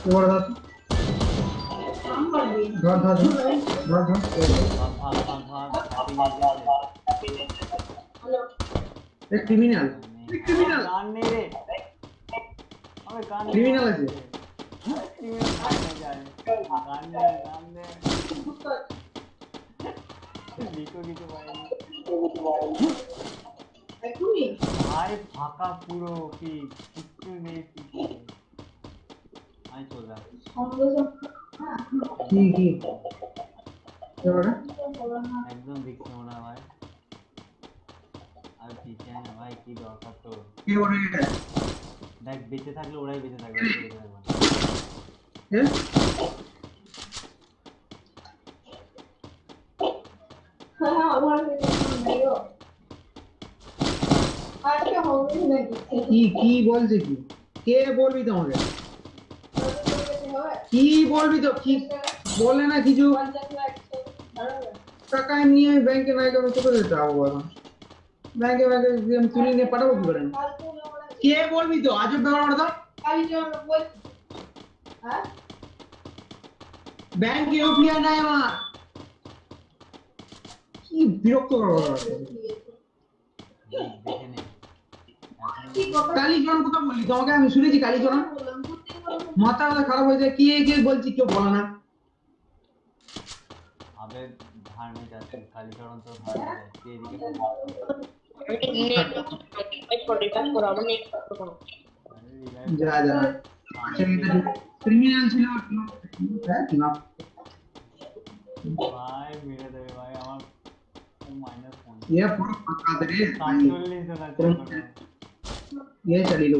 जोड़ दो जोड़ दो जोड़ दो एक क्रिमिनल एक क्रिमिनल कान मेरे अबे कान क्रिमिनल है क्रिमिनल कान मेरे कान मेरे देखो कि तो भाई भाई फाका पूरो की कितने में গান নেই রে আমি গান নেই। Criminal আছে? Criminal গান নেই যায়। গান নেই, গান নেই। লিখো কিছু পাইনি। ভাই ফাঁকা পুরো কি কিচ্ছু নেই কিছু আমি চলে আসছি কি কি এবারে একদম দেখছি মনে হয় ভাই আর পিছিয়ে না ভাই কি দরকার তো কে ওরে দেখ বেঁচে থাকলে ওরাই বেঁচে থাকবে আমি বেঁচে থাকবো না। এ কি কি বলছে কি কে বলবি তোমাকে কি বলবি তো? কি বলে না কিছু? টাকা নিয়ে আমি ব্যাংকে নাই করে কোথায় যেতে হবে এখন ব্যাংকে ব্যাংকে আমি তুলে নিয়ে পাঠাবো কি করে? কে বলবি তো? আজব ব্যাপার তো। ব্যাংকে ইউপিআই নাই আমার। কি বিরক্ত কথা নে এখন কালীচরণ কোথা বললি? তোমাকে আমি শুনেছি কালীচরণ। মাথা মাথা খারাপ হয়ে যায় কে কে বলছি কেউ বলে না আবেগ ধার নিয়ে যাচ্ছে কালীচরণ তো ধার নিয়ে যাচ্ছে এদিকে যা যা ক্রিমিনাল ছিল হ্যাঁ না ভাই মেরে দেবে ভাই আমার মাইনাস পয়েন্ট ये पूरा पक्का दे रे সাতচল্লিশ জন আছে এখনো। ये चली लो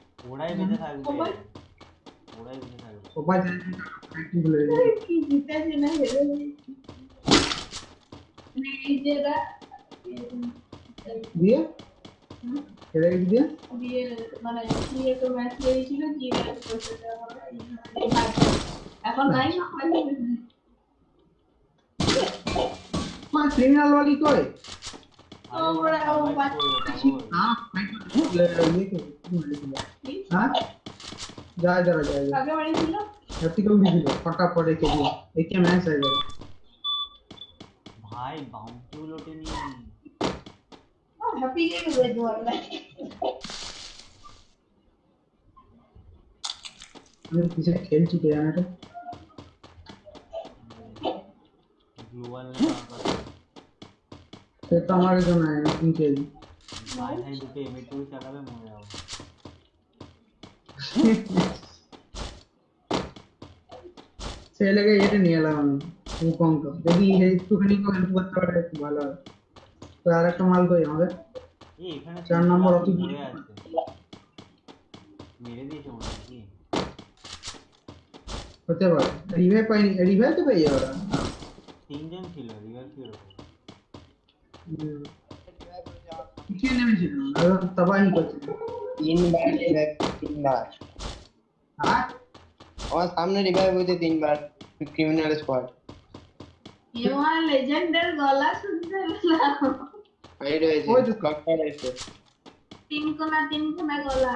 ভাব, ওরাই বেঁচে থাকবে ওরাই বেঁচে থাকবে ऊपर जाने का एक्टिव ले दिए কেটে গেছি দিয়ে এখন নাই মা ক্রিমিনাল वाली कोई আরে ওরা ওরা- ও survive বাচ্চা- করবে, পাগল। हाँ? जा इधर जा इधर। आगे वाले खेलो हट्टी को भी खेलो फटाफट एक खेलो एक के मैच है इधर भाई बाउंड्री लोटे नहीं और हैप्पी के भी भेज दो अगर किसे खेल चुके हैं ना तो ग्लोबल तो हमारे जो ना है इनके भाई भाई दुपे में टू चला पे मोया নিয়ে এলাম আমি উকঙ্ক যদি একটুখানি হেল্প করতে পারে একটু ভালো হয় তো আর একটা মাল কই আমাদের এই এখানে তো চার নম্বর লাঠি অতি- পড়ে আছে মেরে দিয়েছে মনে হয় কি হতে পারে রিভাইভ পাইনি রিভাইভ তো পেয়ে যাবে ওরা তিনজন ছিল রিভার কি ওরকম হুম। পিছিয়ে নেমেছিল আর তবাহি করছিল तीन बार रिवाइव तीन बार। हाँ? और सामने रिवाइव हुए थे तीन बार क्रिमिनल स्क्वाड ये वहाँ लेजेंडर गला सुनते मिला भाई रहे थे। जो कक्का रहे थे। तीन को ना तीन को ना गला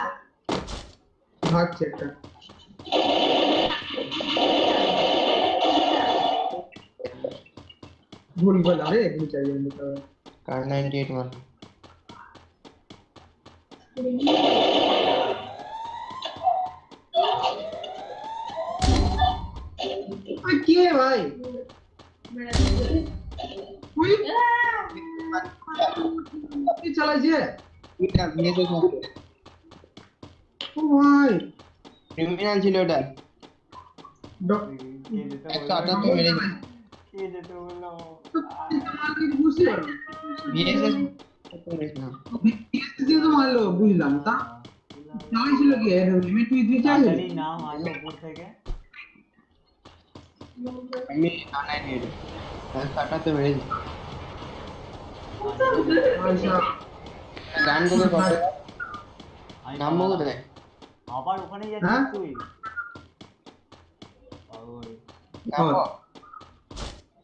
भाग चेक कर। भूल भला अरे एक भी चाहिए मतलब कार 98 वाला Aqui, vai. Ui. Aqui, Chalajia. Como vai? Primeiro antigo, tá? Dó. Tá, tá, tá. Tá, tá, tá. Tá, tá, tá. Tá, tá, tá. Tá, tá, tá. আমি নামবো কোথায় আবার ওখানে যাচ্ছিস তুই?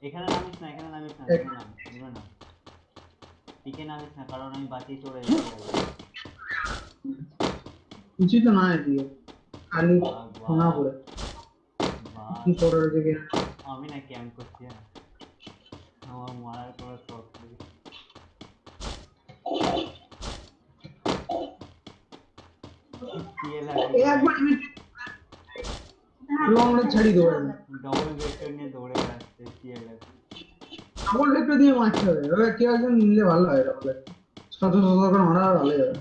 এখানে নামিস না এখানে নামিস না এখানে নামিস না নাম টিকে নামিস না কারণ আমি বাঁচিয়ে চলে যেতে কিছু তো না দিয়ে খালি শোনা পড়ে কি করে রয়েছে কি আমি না ক্যাম্প করছি হ্যাঁ আমার মারার কোনো শখ নেই এই একবার লিমিট লং রেঞ্জ ছাড়ি দেবো ডবল ভেক্টর নিয়ে দৌড়ে বেড়াচ্ছে সিএলএফ ডাবল ভেক্টর দিয়ে মারতে হবে এবার কেউ একজন নিলে ভালো হয় ডাবল শত শত করে মারা ভালো যাবে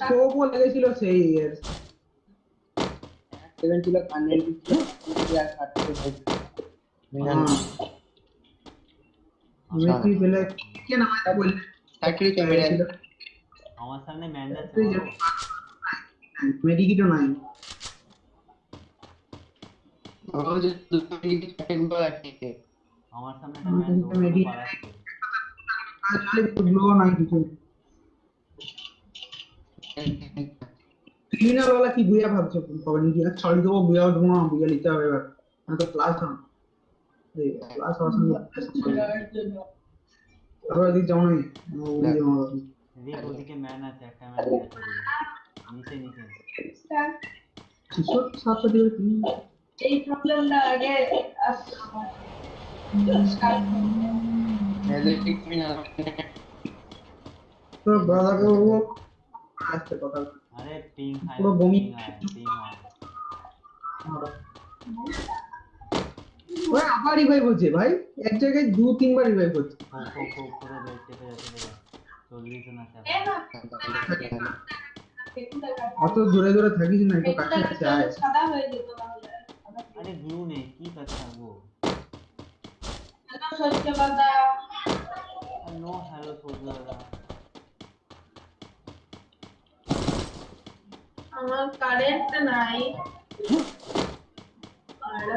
স্কোপও লেগেছিল সেই এর সেভেন ছিল কান্নেল ছিল আর কাটতে হ্যাঁ। মেসি পেলে কে নামাতে বললে ফ্যাক্টরি ক্যামেরা ছিল আমার সামনে ম্যান যাচ্ছে তুই মারবো? মেডিকিটও নাই গ্লো নাই কিছু ক্রিমিনাল वाला কি বুয়া ভাবছো খবর নিয়ে গিয়ে ছড়ি দেবো বুয়া উঠবো না বুয়া নিতে হবে এবার না তো ক্লাস না এই ক্লাস হওয়ার সঙ্গে তারপর এদিকে যেমন ওই বুয়া যেমন দেখ ওদিকে ম্যান আছে একটা ম্যান আছে নিচে নিচে কিশোর সাথে দিবে তুমি এই প্রবলেমটা আগে আসতো আবার রিভাইভ হচ্ছে ভাই। এক জায়গায় দু তিনবার রিভাইভ হচ্ছে। না অত দূরে দূরে থাকিস না একটু কাছে আয়। সাদা হয়ে যেত না? আরে গ্লু নেই কি কাছে থাকবো হ্যালো সরষে বাদা নো হ্যালো সোজা আমার কারেন্ট নাই আর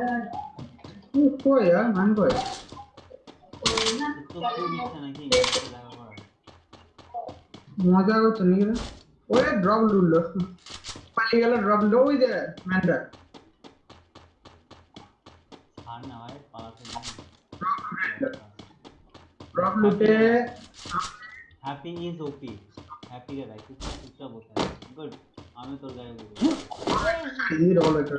ও, কই আর মান কই ওই না তো কেউ দিচ্ছে নাকি দেখা করার মজা করছে নাকি রে ওই ড্রপ লুটলো পালিয়ে গেল ড্রপ লো ওই যে ম্যানটা ড্রপ লুটে হ্যাপি ইজ ওপি হ্যাপি রে ভাই তুই চুপচাপ বসে গুড আমি তোর গায়ে বলবো এই ডবল একটা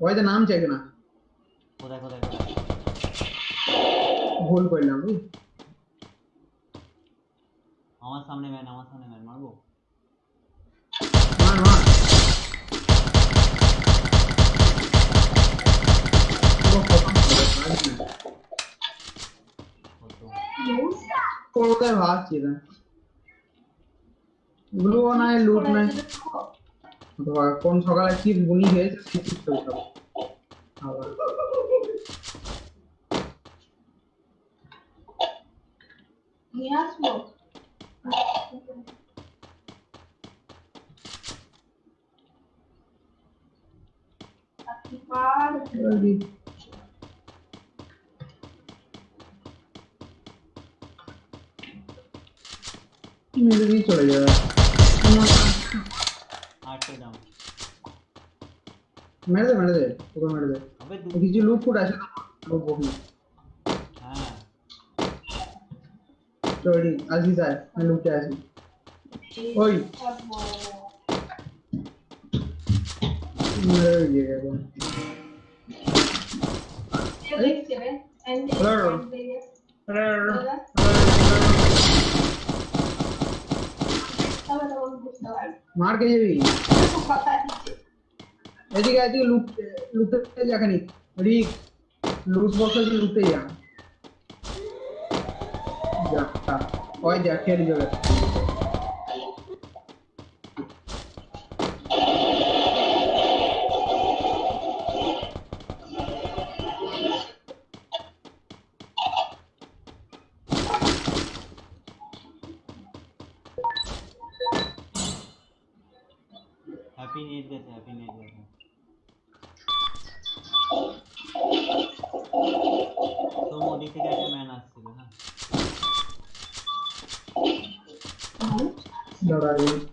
ওই যে নাম চাইবে না কোথায় কোথায় কোথায় ভুল করলাম বুঝলি আমার সামনে ম্যান আমার সামনে ম্যান মারবো খতম করে দিল। কত কোথায় ভাবছি না গ্লু নাই লুট নাই অথবা কোন সকালে কি বুনি হয়েছে সেই ঠিক করতে হবে আবার নিয়ে আসবো আর এবার मेरे भी चढ़ गया। आठ पे डाउन मेरे दे मेरे दे ऊपर मेरे दे। अबे तू किसी लूप को डैश कर वो वो में हाँ। चोरी अज़ीज़ है मैं लूप डैश हूँ ओए। मेरे ये है। वो अरे अरे Hello. তবে তো বুঝতে পারছি মার কে যাবি কথা দিচ্ছে এদিকে এদিকে লুট লুটতে যা খানি রিক লুট বক্স আছে লুটতে যা যা তা, ওই যা খেলে যাবে हैप्पी नेट गए हैं हैप्पी नेट गए हैं तो मोदी से कहते मैं नाच से ना। लड़ाई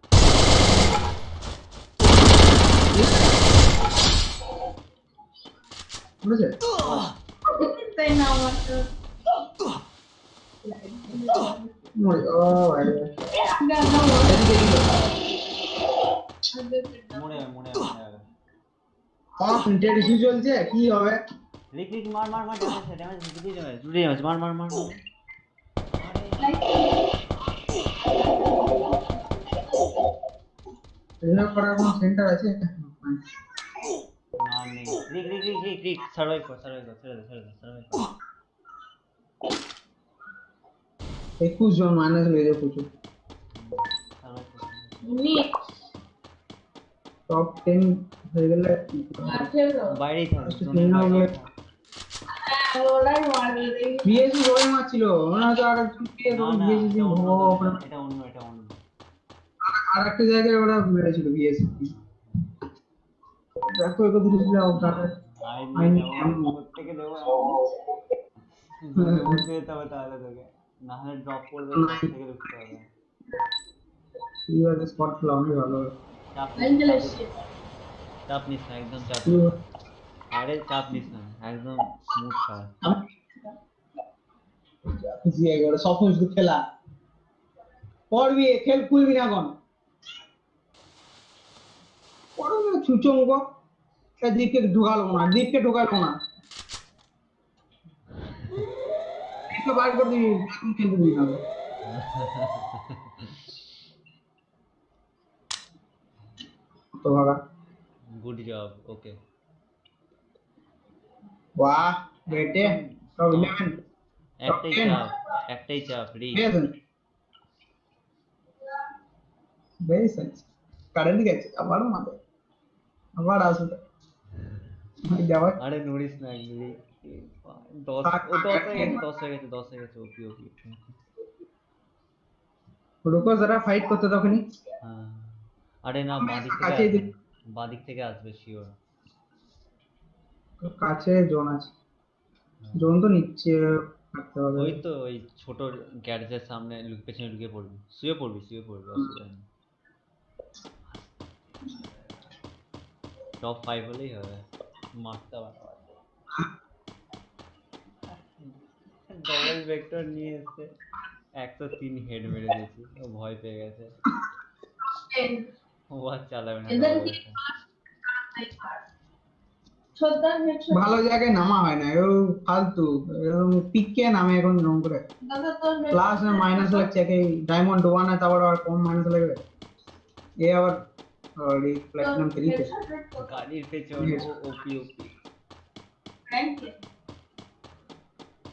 What is it? they know what to... Wait, oh, I don't know. I don't know. ডেডিসি চলছে কি হবে লিক লিক মার মার মার ড্যামেজ ড্যামেজ দুটোই ড্যামেজ দুটোই ড্যামেজ মার মার মার এর পরে কোন সেন্টার আছে নাম রিক রিক রিক রিক রিক সার্ভাইভ কর সার্ভাইভ কর ছেড়ে দে ছেড়ে দে সার্ভাইভ কর একুশ জন মাইনাস মেজর কুচু টপ টেন হয়ে গেলে বাইরেই থাকবে পিএসি এটা অন্য এটা অন্য আর একটা জায়গায় ওরা মেরেছিল পিএসি দেখো এগুলো দিলে তাহলে আই I নিয়ে need যাবো ammo. প্রত্যেকে দেবো জোনে বলতে যেতে হবে তাহলে তোকে না হলে ড্রপ করবে না। ড্রপ থেকে ঢুকতে হবে এইভাবে স্পট খেলা অনেক ভালো হবে চাপ নিস অ্যাঞ্জেল না, এসছে চাপ নিস না একদম চাপ কি নিস না। হবে? আরে চাপ নিস না একদম স্মুথ খেলা খুশি হয়ে গেল স্বপ্ন শুধু খেলা পড়বি খেল খুলবি না এখন পড়বে ছুচো মুখ দীপকে ঢুকালো না দীপকে ঢুকালো না দীপকে বার করে দিবি এখন খেলতে দিবি না তো ভাগা গুড জব ওকে বাহ বেটে সব ইলেভেন একটাই ten. চাপ একটাই চাপ রি ঠিক আছে বেশ আছে কারেন্ট গেছে আবার মাথা আবার আসবে আরে নড়িস না দশ ও দশ হয়ে গেছে দশ হয়ে গেছে দশ হয়ে গেছে ওপি ওপি রুকো যারা ফাইট করতে তখনই হ্যাঁ আরে না বাদিক থেকে আসবে দিই। বাদিক থেকে আসবে শিওর কাছে জোন আছে জোন তো থাকতে হবে ওই তো ওই ছোট গ্যারেজের সামনে লুক- পেছনে লুকিয়ে পড়বি শুয়ে পড়বি শুয়ে পড়বি অসুবিধা নেই টপ ফাইভ হলেই হবে মারতে পারা ডবল ভেক্টর নিয়ে এসে একশো তিন হেড মেরে দিয়েছি ও ভয় পেয়ে গেছে ও আর চালাবে না ভালো জায়গায় নামা হয় না ও ফালতু এরকম পিককে নামে এখন রং করে প্লাস মাইনাস লাগছে একে ডায়মন্ড ওয়ান তারপর আর কম মাইনাস লাগবে এ আবার প্ল্যাটিনাম থ্রি তে গাড়ির পেছন Yes. ওপি ওপি র্যাঙ্কে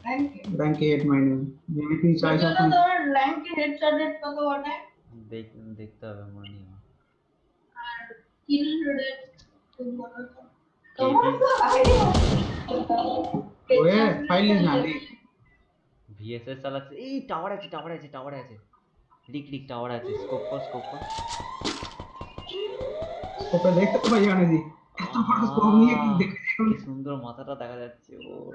র্যাঙ্কে ব্যাংকে হেড মাইনাস যদি তুই চাইছ দাদা আপনি তোর র্যাঙ্কে হেডশট রেট কত ওটা দেখ দেখতে হবে মনে নেই আমার। আর কিল রেট তোমার তো ওয়ে ফাইল না রে ভিএসএস চালাচ্ছে এই টাওয়ার আছে টাওয়ার আছে টাওয়ার আছে লিক লিক টাওয়ার আছে স্কোপ কর স্কোপ কর ওকে দেখতে তো পাই জানি দি এত বড় স্কোপ নিয়ে কি দেখে কি সুন্দর মাথাটা দেখা যাচ্ছে ওর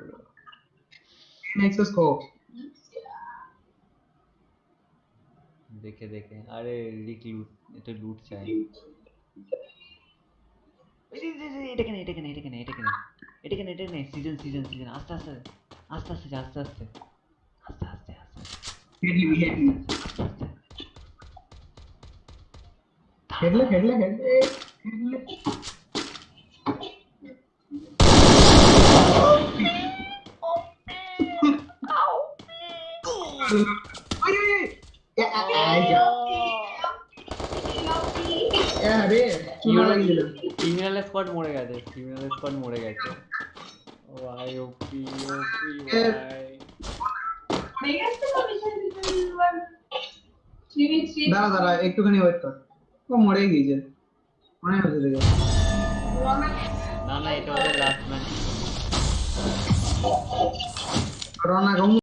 নেক্সট স্কোপ দেখে দেখে আরে রিক লুট এটা লুট চাই এই যে, যে, যে, এটা কেন এটা কেন এটা কেন এটা কেন এটা কেন এটা কেন সিজন সিজন সিজন আস্তে আস্তে আস্তে আস্তে যা, আস্তে আস্তে আস্তে আস্তে আস্তে হেডলি হেডলি আস্তে হেডলে ক্রিমিনাল স্কোয়াড মরে গেছে ক্রিমিনাল স্কোয়াড মরে গেছে। ভাই ওপি ওপি ভাই দাঁড়া দাঁড়া, একটুখানি ওয়েট কর। ও মরে গিয়েছে। कौन है उधर गया ना ना it was the last match corona कहूँगा